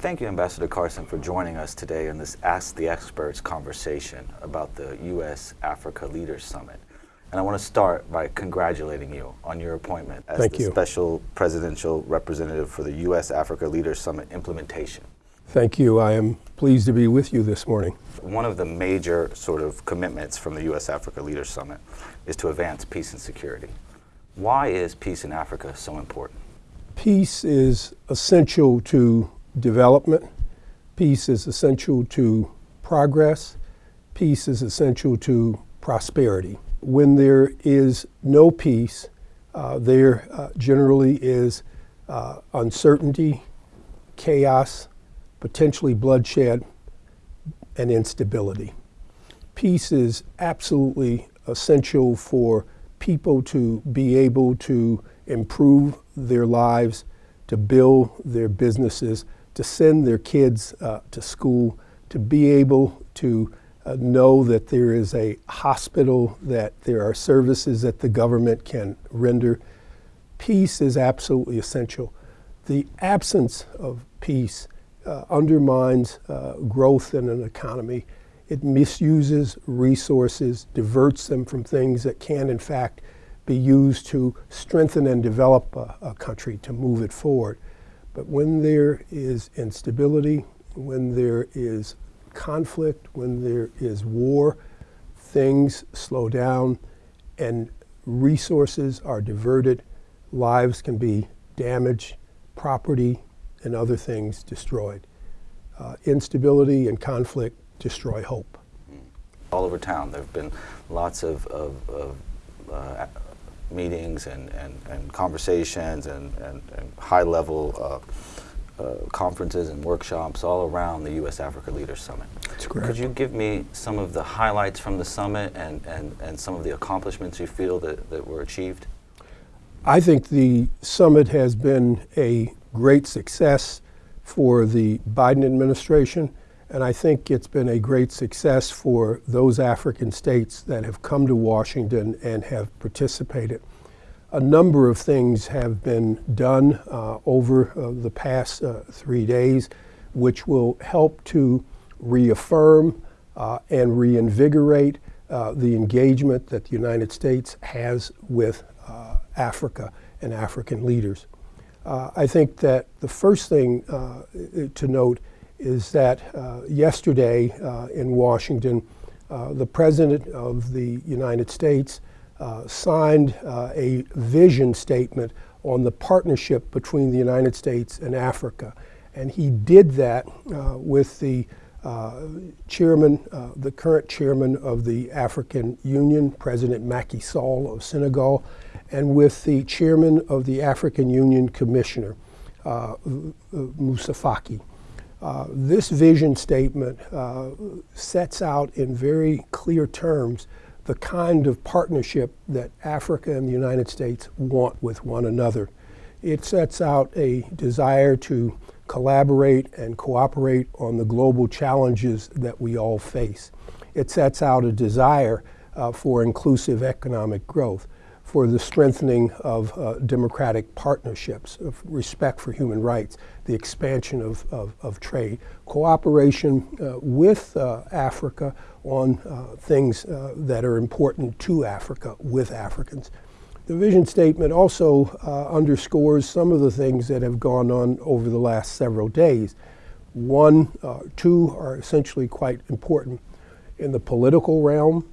Thank you, Ambassador Carson, for joining us today in this Ask the Experts conversation about the U.S. Africa Leaders Summit. And I want to start by congratulating you on your appointment as Thank the you. Special Presidential Representative for the U.S. Africa Leaders Summit implementation. Thank you. I am pleased to be with you this morning. One of the major sort of commitments from the U.S. Africa Leaders Summit is to advance peace and security. Why is peace in Africa so important? Peace is essential to development. Peace is essential to progress. Peace is essential to prosperity. When there is no peace, uh, there uh, generally is uh, uncertainty, chaos, potentially bloodshed, and instability. Peace is absolutely essential for people to be able to improve their lives, to build their businesses, to send their kids uh, to school, to be able to uh, know that there is a hospital, that there are services that the government can render. Peace is absolutely essential. The absence of peace uh, undermines uh, growth in an economy. It misuses resources, diverts them from things that can, in fact, be used to strengthen and develop a, a country, to move it forward. But when there is instability, when there is conflict, when there is war, things slow down and resources are diverted, lives can be damaged, property and other things destroyed. Uh, instability and conflict destroy hope. All over town, there have been lots of, of, of uh, meetings and, and, and conversations and, and, and high level uh, uh, conferences and workshops all around the U.S. Africa Leaders Summit. That's correct. Could you give me some of the highlights from the summit and, and, and some of the accomplishments you feel that, that were achieved? I think the summit has been a great success for the Biden administration, and I think it's been a great success for those African states that have come to Washington and have participated. A number of things have been done uh, over uh, the past uh, three days, which will help to reaffirm uh, and reinvigorate uh, the engagement that the United States has with uh, Africa and African leaders. I think that the first thing to note is that yesterday in Washington, the President of the United States signed a vision statement on the partnership between the United States and Africa. And he did that with the uh, chairman, uh, the current chairman of the African Union, President Macky Sall of Senegal, and with the chairman of the African Union Commissioner, uh, Moussa Faki. Uh, this vision statement uh, sets out in very clear terms the kind of partnership that Africa and the United States want with one another. It sets out a desire to collaborate and cooperate on the global challenges that we all face. It sets out a desire uh, for inclusive economic growth for the strengthening of uh, democratic partnerships, of respect for human rights, the expansion of, of, of trade, cooperation uh, with uh, Africa on uh, things uh, that are important to Africa with Africans. The vision statement also uh, underscores some of the things that have gone on over the last several days. One, two are essentially quite important. In the political realm,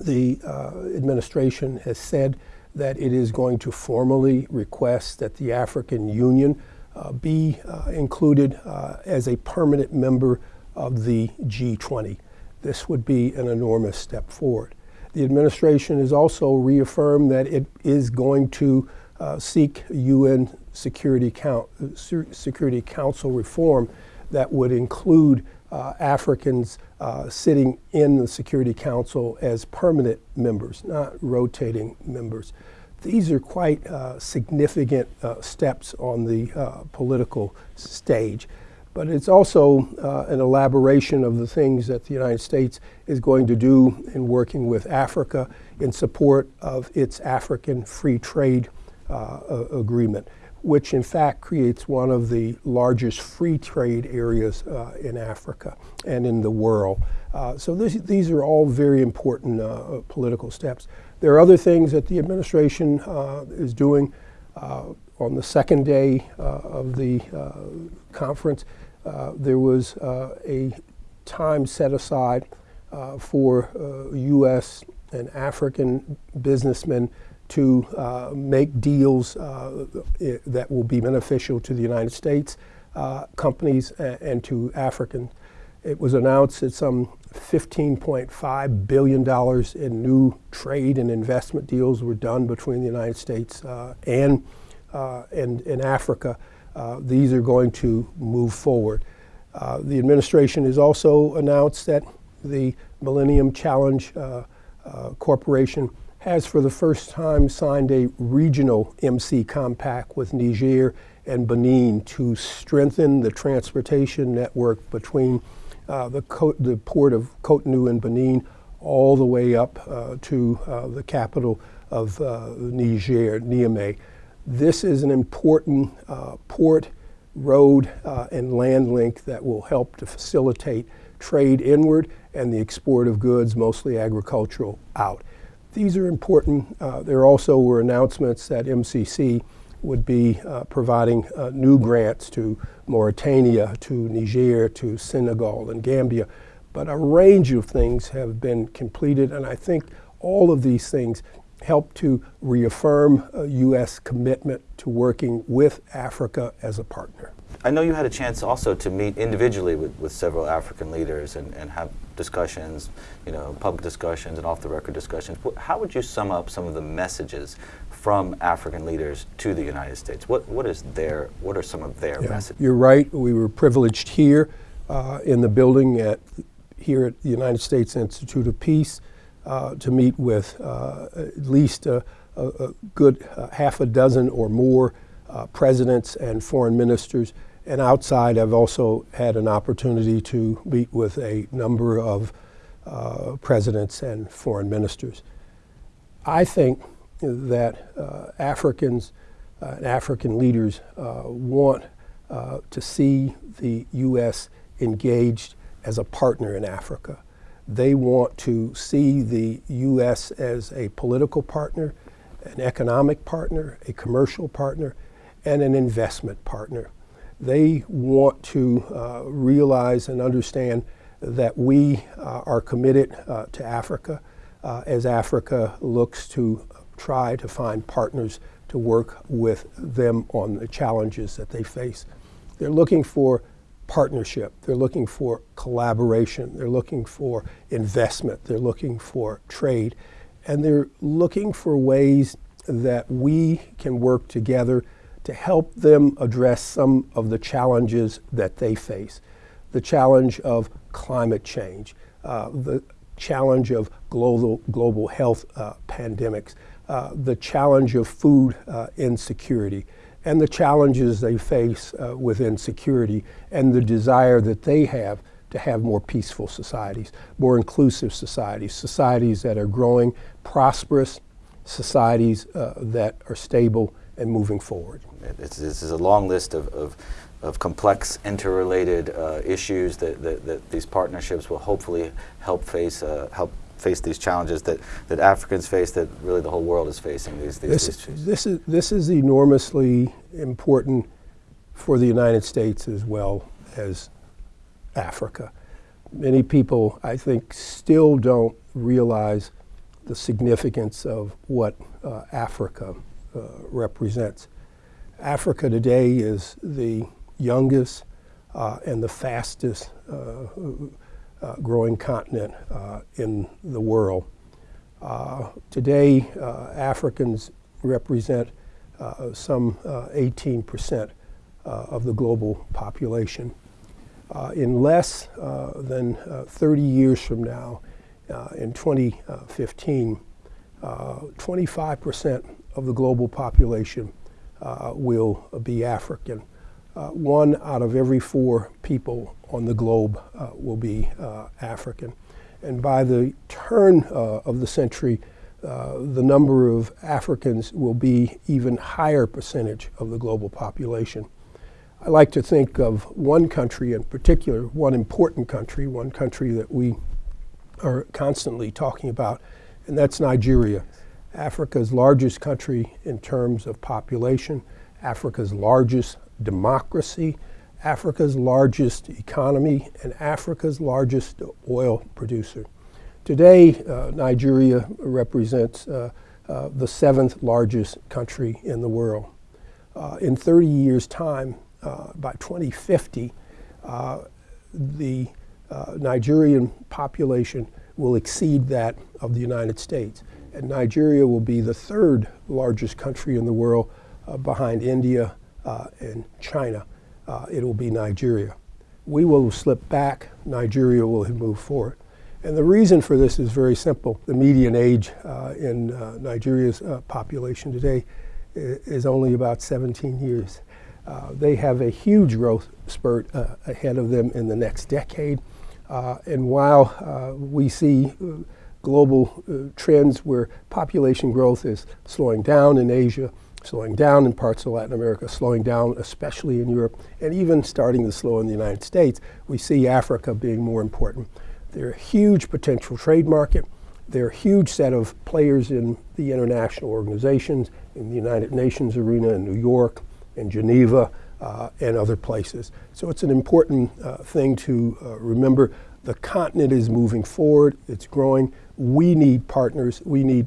the uh, administration has said that it is going to formally request that the African Union uh, be uh, included uh, as a permanent member of the G20. This would be an enormous step forward. The administration has also reaffirmed that it is going to uh, seek UN Security, Count, Security Council reform that would include uh, Africans uh, sitting in the Security Council as permanent members, not rotating members. These are quite uh, significant uh, steps on the uh, political stage. But it's also uh, an elaboration of the things that the United States is going to do in working with Africa in support of its African free trade agreement which in fact creates one of the largest free trade areas uh, in Africa and in the world. Uh, so this, these are all very important uh, political steps. There are other things that the administration uh, is doing. Uh, on the second day uh, of the conference, there was a time set aside for U.S. and African businessmen to uh, make deals uh, that will be beneficial to the United States uh, companies and, to African. It was announced that some $15.5 billion in new trade and investment deals were done between the United States uh, and, uh, and, and Africa. Uh, these are going to move forward. the administration has also announced that the Millennium Challenge Corporation has for the first time signed a regional MC compact with Niger and Benin to strengthen the transportation network between uh, the, the, port of Cotonou in Benin all the way up uh, to uh, the capital of uh, Niger, Niamey. This is an important uh, port, road, uh, and land link that will help to facilitate trade inward and the export of goods, mostly agricultural, out. These are important. Uh, there also were announcements that MCC would be uh, providing uh, new grants to Mauritania, to Niger, to Senegal, and Gambia. But a range of things have been completed, and I think all of these things help to reaffirm U.S. commitment to working with Africa as a partner. I know you had a chance also to meet individually with, with several African leaders and, and have discussions, you know, public discussions and off the record discussions. How would you sum up some of the messages from African leaders to the United States? What, what is their, what are some of their yeah, messages? You're right. We were privileged here uh, in the building at, here at the United States Institute of Peace to meet with uh, at least a, a, good uh, half a dozen or more uh, presidents and foreign ministers and outside, I've also had an opportunity to meet with a number of uh, presidents and foreign ministers. I think that uh, Africans uh, and African leaders uh, want uh, to see the U.S. engaged as a partner in Africa. They want to see the U.S. as a political partner, an economic partner, a commercial partner, and an investment partner they want to uh, realize and understand that we uh, are committed uh, to Africa uh, as Africa looks to try to find partners to work with them on the challenges that they face. They're looking for partnership, they're looking for collaboration, they're looking for investment, they're looking for trade, and they're looking for ways that we can work together to help them address some of the challenges that they face. The challenge of climate change, uh, the challenge of global, global health uh, pandemics, uh, the challenge of food uh, insecurity, and the challenges they face uh, with insecurity, and the desire that they have to have more peaceful societies, more inclusive societies, societies that are growing, prosperous, societies uh, that are stable and moving forward. This is a long list of, of, of complex, interrelated uh, issues that, that, that, these partnerships will hopefully help face, uh, help face these challenges that, that Africans face, that really the whole world is facing these, these this, issues. This is, this is enormously important for the United States as well as Africa. Many people, I think, still don't realize the significance of what uh, Africa uh, represents. Africa today is the youngest uh, and the fastest uh, uh growing continent uh, in the world. Uh, today, Africans represent some 18% of the global population. in less than 30 years from now, in 2015, 25% of the global population uh, will be African. Uh, one out of every four people on the globe uh, will be uh, African. And by the turn uh, of the century, uh, the number of Africans will be even higher percentage of the global population. I like to think of one country in particular, one important country, one country that we are constantly talking about, and that's Nigeria. Africa's largest country in terms of population, Africa's largest democracy, Africa's largest economy, and Africa's largest oil producer. Today, uh, Nigeria represents uh, uh, the seventh largest country in the world. Uh, in 30 years' time, uh, by 2050, uh, the Nigerian population will exceed that of the United States. And Nigeria will be the third largest country in the world behind India and China. it will be Nigeria. We will slip back, Nigeria will move forward. And the reason for this is very simple. The median age uh, in uh, Nigeria's uh, population today is only about 17 years. Uh, they have a huge growth spurt uh, ahead of them in the next decade. Uh, and while we see global trends where population growth is slowing down in Asia, slowing down in parts of Latin America, slowing down especially in Europe, and even starting to slow in the United States, we see Africa being more important. They're a huge potential trade market. They're a huge set of players in the international organizations, in the United Nations arena in New York and Geneva uh, and other places. So it's an important uh, thing to uh, remember. The continent is moving forward, it's growing. We need partners. We need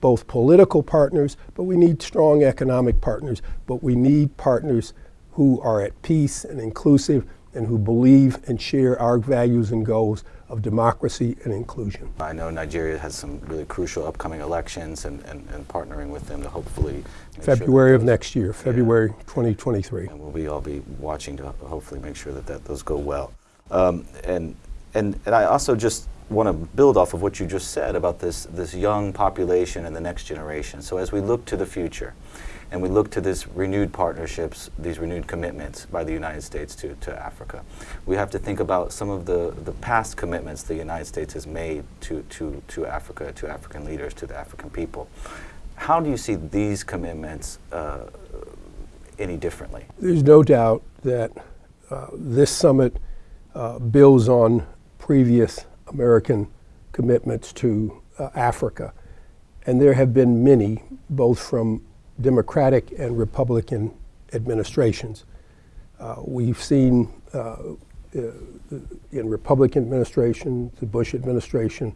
both political partners, but we need strong economic partners. But we need partners who are at peace and inclusive and who believe and share our values and goals of democracy and inclusion. I know Nigeria has some really crucial upcoming elections and, and, and partnering with them to hopefully February sure of next year, February yeah. 2023. And we'll be all be watching to hopefully make sure that, that those go well. Um, and, and, and I also just want to build off of what you just said about this, this young population and the next generation. So as we look to the future, and we look to these renewed partnerships, these renewed commitments by the United States to, to Africa. We have to think about some of the, the past commitments the United States has made to, to, to Africa, to African leaders, to the African people. How do you see these commitments uh, any differently? There's no doubt that uh, this summit uh, builds on previous American commitments to uh, Africa. And there have been many, both from Democratic and Republican administrations. Uh, we've seen uh, in Republican administration, the Bush administration,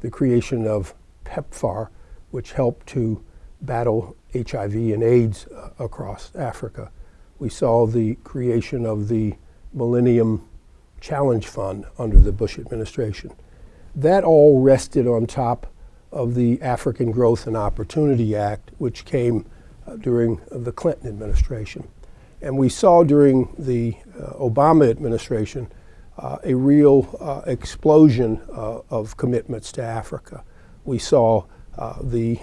the creation of PEPFAR, which helped to battle HIV and AIDS uh, across Africa. We saw the creation of the Millennium Challenge Fund under the Bush administration. That all rested on top of the African Growth and Opportunity Act, which came uh, during the Clinton administration. And we saw during the uh, Obama administration uh, a real uh, explosion uh, of commitments to Africa. We saw uh, the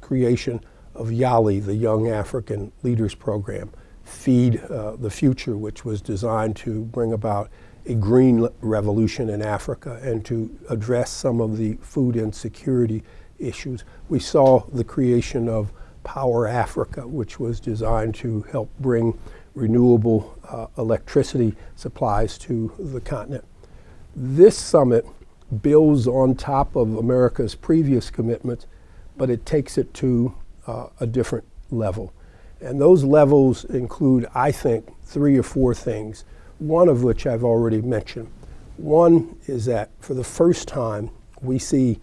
creation of YALI, the Young African Leaders Program, Feed the Future, which was designed to bring about a green revolution in Africa and to address some of the food insecurity issues. We saw the creation of Power Africa, which was designed to help bring renewable uh, electricity supplies to the continent. This summit builds on top of America's previous commitments, but it takes it to uh, a different level. And those levels include, I think, three or four things, one of which I've already mentioned. One is that for the first time, we see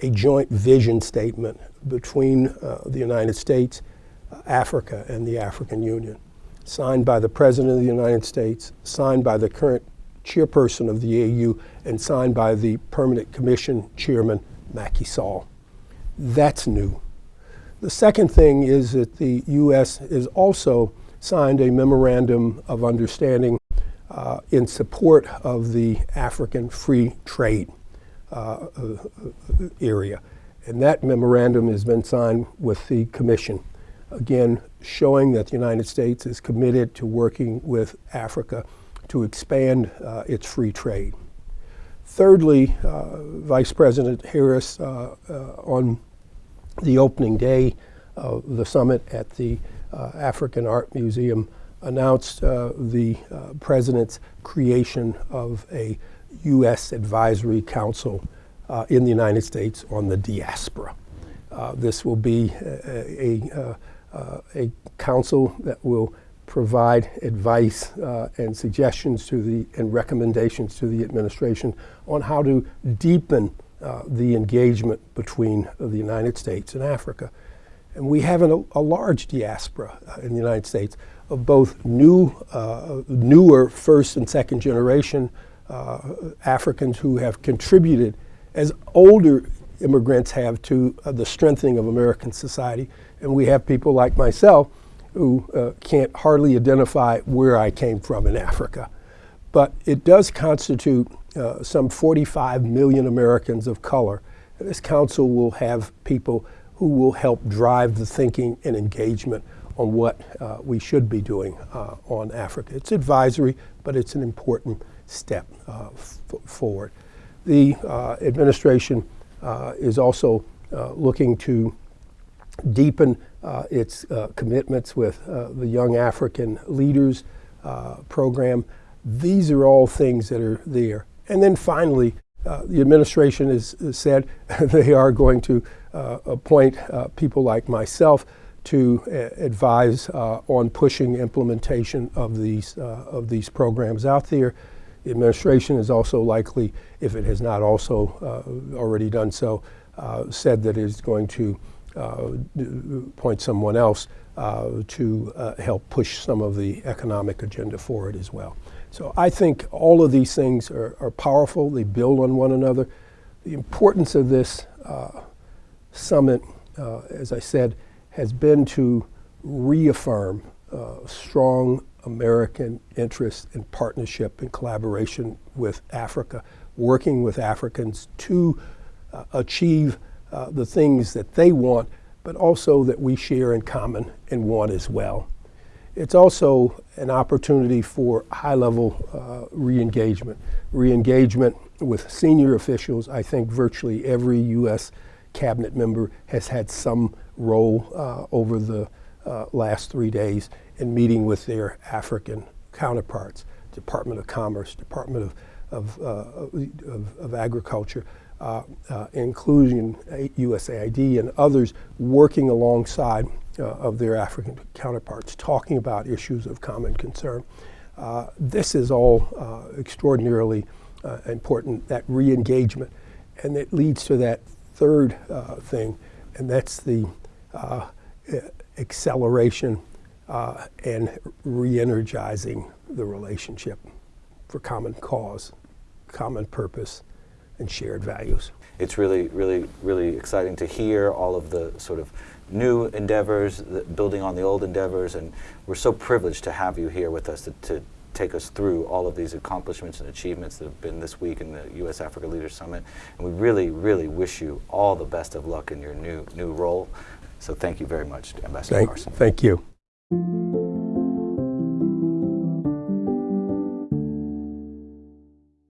a joint vision statement between uh, the United States, uh, Africa, and the African Union, signed by the President of the United States, signed by the current chairperson of the AU, and signed by the Permanent Commission Chairman, Macky Sall. That's new. The second thing is that the U.S. has also signed a memorandum of understanding uh, in support of the African free trade uh, uh area. And that memorandum has been signed with the Commission, again, showing that the United States is committed to working with Africa to expand uh, its free trade. Thirdly, uh, Vice President Harris uh, on the opening day of the summit at the African Art Museum announced uh, the uh, president's creation of a U.S. Advisory Council uh, in the United States on the diaspora. Uh, this will be a, a, uh, a, council that will provide advice uh, and suggestions to the and recommendations to the administration on how to deepen uh, the engagement between the United States and Africa. And we have an, a large diaspora uh, in the United States of both new, uh, newer first and second generation uh, Africans who have contributed as older immigrants have to uh, the strengthening of American society. And we have people like myself who uh, can't hardly identify where I came from in Africa. But it does constitute uh, some 45 million Americans of color. This council will have people who will help drive the thinking and engagement on what uh, we should be doing uh, on Africa. It's advisory, but it's an important step uh, forward. The uh, administration uh, is also looking to deepen its commitments with the Young African Leaders program. These are all things that are there. And then finally, uh, the administration has, said they are going to uh, appoint uh, people like myself to advise on pushing implementation of these, of these programs out there. The administration is also likely, if it has not also uh, already done so, uh, said that it is going to uh, appoint someone else uh, to uh, help push some of the economic agenda forward as well. So I think all of these things are, are powerful. They build on one another. The importance of this uh, summit, as I said, has been to reaffirm strong American interest in partnership and collaboration with Africa, working with Africans to uh, achieve uh, the things that they want, but also that we share in common and want as well. It's also an opportunity for high level uh, re engagement. Re engagement with senior officials. I think virtually every U.S. cabinet member has had some role uh, over the uh, last three days in meeting with their African counterparts, Department of Commerce, Department of, of, uh, of, of Agriculture, uh, uh, including USAID and others working alongside uh, of their African counterparts, talking about issues of common concern. Uh, this is all uh, extraordinarily important, that re-engagement. And it leads to that third thing, and that's the acceleration uh, and re-energizing the relationship for common cause, common purpose, and shared values. It's really, really, really exciting to hear all of the sort of new endeavors, building on the old endeavors, and we're so privileged to have you here with us to, to take us through all of these accomplishments and achievements that have been this week in the U.S. Africa Leaders Summit. And we really, really wish you all the best of luck in your new new role. So thank you very much, Ambassador thank, Carson. Thank you.